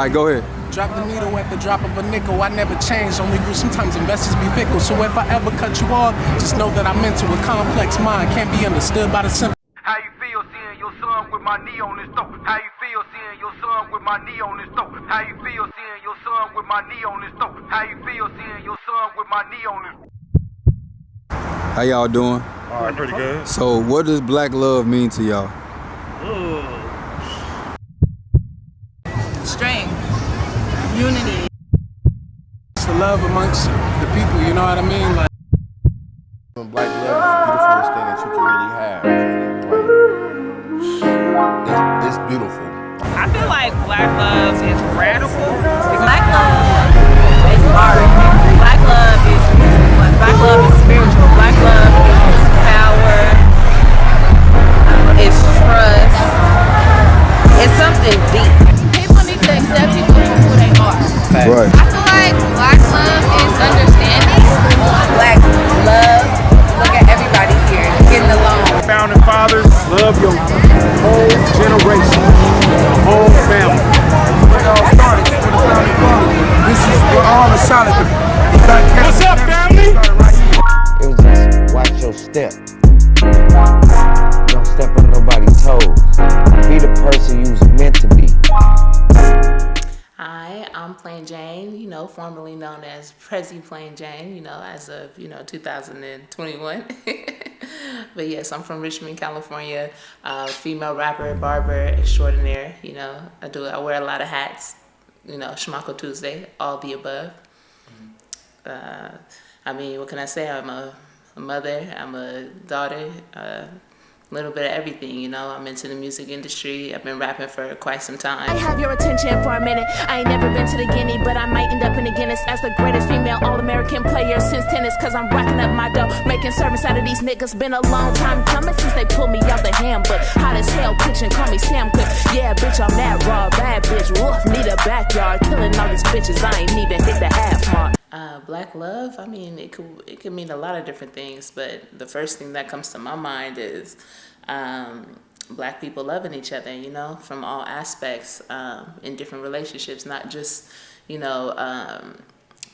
All right, go ahead. Drop the needle at the drop of a nickel. I never change, only grew. Sometimes investors be fickle. So if I ever cut you off, just know that I'm into a complex mind. Can't be understood by the simple. How you feel seeing your son with my knee on his throat? How you feel seeing your son with my knee on his throat? How you feel seeing your son with my knee on his throat? How you feel seeing your son with my knee on his How y'all doing? All right, pretty good. So, what does black love mean to y'all? Love amongst the people, you know what I mean? Like, Black love is the beautifulest thing that you can really have. Like, it's, it's beautiful. I feel like black love is radical. Black love is art. Black love is music. Black love is spiritual. Black love is power. It's trust. It's something deep. People need to accept people for who they are. Right. I feel like black love is understanding. Black love. Look at everybody here getting along. Founding fathers, love your whole generation, the whole family. where it all started. This where the founding fathers. This is where all the solid. What's up, family? Formerly known as Prezi Plain Jane, you know, as of, you know, 2021. but yes, I'm from Richmond, California, uh, female rapper, barber extraordinaire, you know, I do, I wear a lot of hats, you know, Schmacko Tuesday, all the above. Uh, I mean, what can I say? I'm a, a mother, I'm a daughter, a little bit of everything, you know. I'm into the music industry. I've been rapping for quite some time. I have your attention for a minute. I ain't never been to the Guinea, but I might end up in the Guinness as the greatest female All-American player since tennis. Cause I'm racking up my dough, making service out of these niggas. Been a long time coming since they pulled me out the ham, but hot as hell kitchen, call me Sam Cook. Yeah, bitch, I'm that raw, bad bitch. Woof, need a backyard, killing all these bitches. I ain't even hit the half mark. Uh, black love, I mean, it could it could mean a lot of different things, but the first thing that comes to my mind is um, black people loving each other, you know, from all aspects um, in different relationships, not just, you know, um,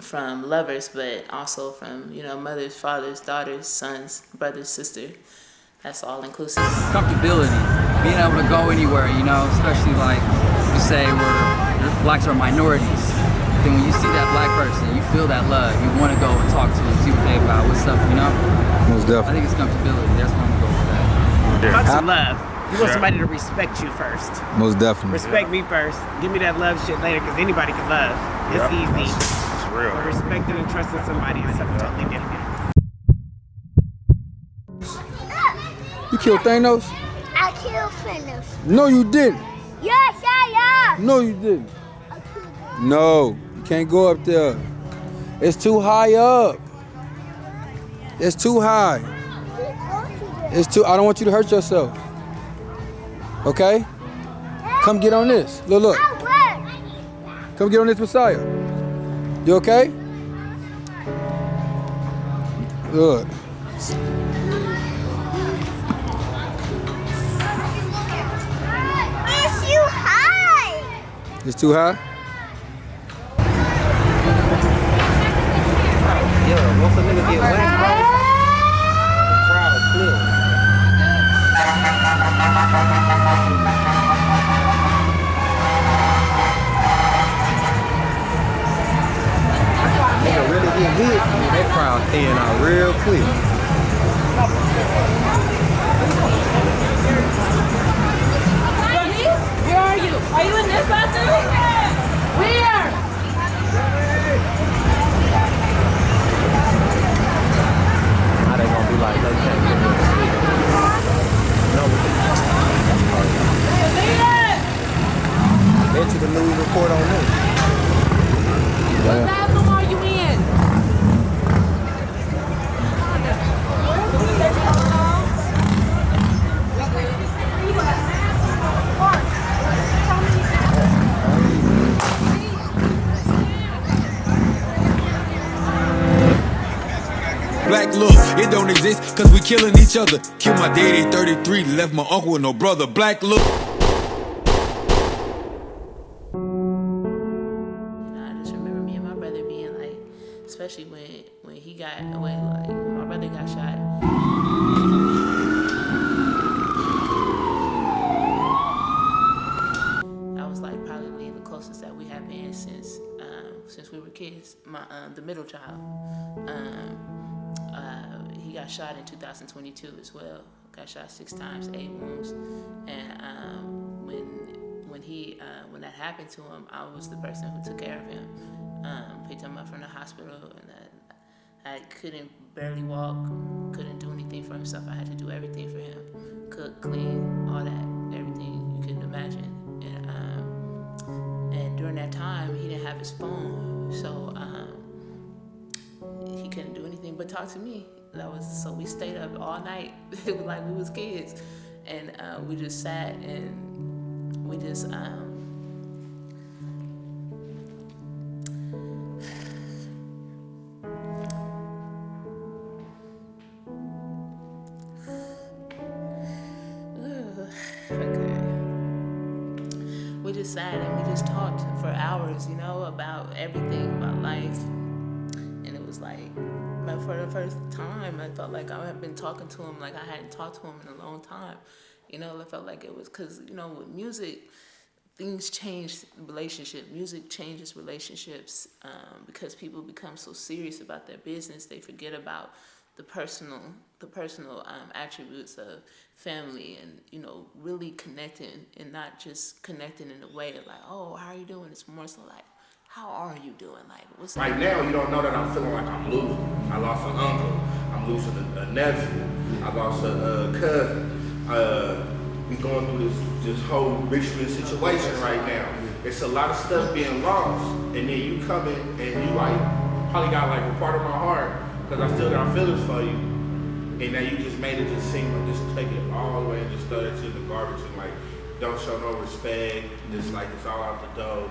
from lovers, but also from, you know, mothers, fathers, daughters, sons, brothers, sisters. That's all inclusive. comfortability, being able to go anywhere, you know, especially like you say where blacks are minorities. Then when you see that black person, you feel that love. You want to go and talk to them, see what they about, what's up, you know? Most definitely. I think it's comfortability. That's where I'm gonna go with that. Yeah. About some love. You want Sure. somebody to respect you first. Most definitely. Respect me first. Give me that love shit later, because anybody can love. It's Yep. easy. It's real. But respecting and trusting somebody is something totally different. You killed Thanos? I killed Thanos. No, you didn't. Yes, I am. No, you didn't. No, you can't go up there. It's too high up. It's too high. It's too. I don't want you to hurt yourself. Okay? Come get on this. Look, look. Come get on this Messiah. You okay? Good. It's you high. It's too high? That crowd thin out real quick. Where are you? Are you in this bathroom? Where? Now they gonna be like, they look, it don't exist, cause we killing each other. Kill my daddy, 33, left my uncle with no brother. Black look. especially when when he got away like my brother got shot i was like probably the closest that we have been since um, since we were kids my um, the middle child um, got shot in 2022 as well. Got shot six times, eight wounds, and um, when when he uh, when that happened to him, I was the person who took care of him. Um, picked him up from the hospital, and I, I couldn't barely walk, couldn't do anything for himself. I had to do everything for him, cook, clean, all that, everything you couldn't imagine. And um, and during that time, he didn't have his phone, so um, he couldn't do anything but talk to me. That was so we stayed up all night, it was like we was kids, and uh, we just sat and we just. Um, Ugh, okay. We just sat and we just talked for hours, you know, about everything, about life. And it was like, but for the first time, I felt like I had been talking to him like I hadn't talked to him in a long time. You know, I felt like it was because, you know, with music, things change relationship. Music changes relationships um, because people become so serious about their business, they forget about the personal the personal um, attributes of family and you know really connecting and not just connecting in a way of like oh how are you doing it's more so like how are you doing like what's Right now, you don't know that I'm feeling like I'm losing. I lost an uncle. I'm losing a, a nephew. I lost a, a cousin. Uh, we going through this this whole Richmond situation right now. It's a lot of stuff being lost, and then you come in and you like probably got like a part of my heart because I still got feelings for you, and now you just made it just seem like just take it all the way and just throw it in the garbage and like don't show no respect. Just like it's all out the door.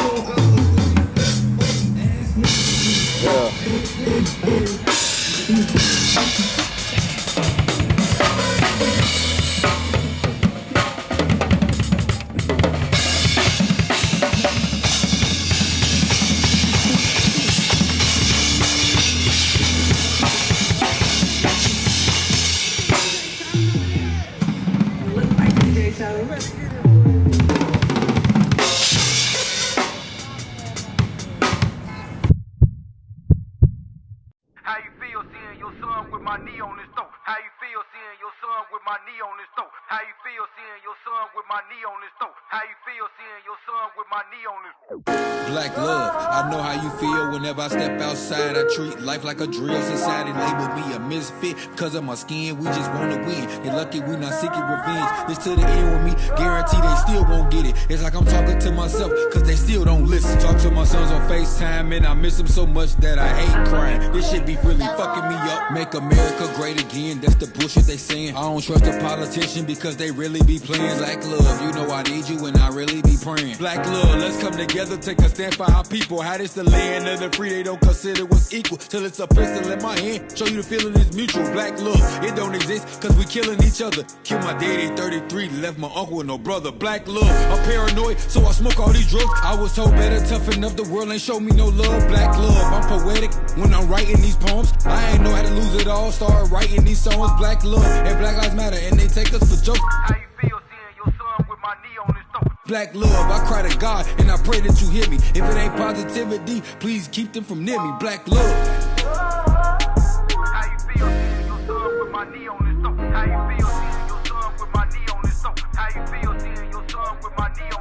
your with my knee on his throat? How you feel seeing your son with my knee on his throat? How you feel seeing your son with my knee on his throat? How you feel seeing your son with my knee on his Black love, I know how you feel whenever I step outside. I treat life like a drill. Society label me a misfit because of my skin. We just wanna win. You're lucky we not seeking revenge. This to the end with me, guarantee they still won't get it. It's like I'm talking to myself because they still don't listen. Talk to my sons on FaceTime and I miss them so much that I hate crying. This shit be really fucking me up. Make America great again. That's the bullshit they saying. I don't trust a politician because they really be playing black love. You know I need you and I really be praying. Black love, let's come together, take a stand for our people. How this the land of the free, they don't consider what's equal. Till it's a pistol in my hand, show you the feeling is mutual. Black love, it don't exist cause we killing each other. Killed my daddy 33, left my uncle with no brother. Black love, I'm paranoid, so I smoke all these drugs. I was told better toughen up, the world ain't show me no love. Black love, I'm poetic when I'm writing these poems. I ain't know how to lose it all, start writing these songs. Black love and Black Lives Matter, matter, and they take us for jokes. How you feel seeing your son with my knee on his throat? Black love, I cry to God, and I pray that you hear me. If it ain't positivity, please keep them from near me. Black love. How you feel seeing your son with my knee on his throat? How you feel seeing your son with my knee on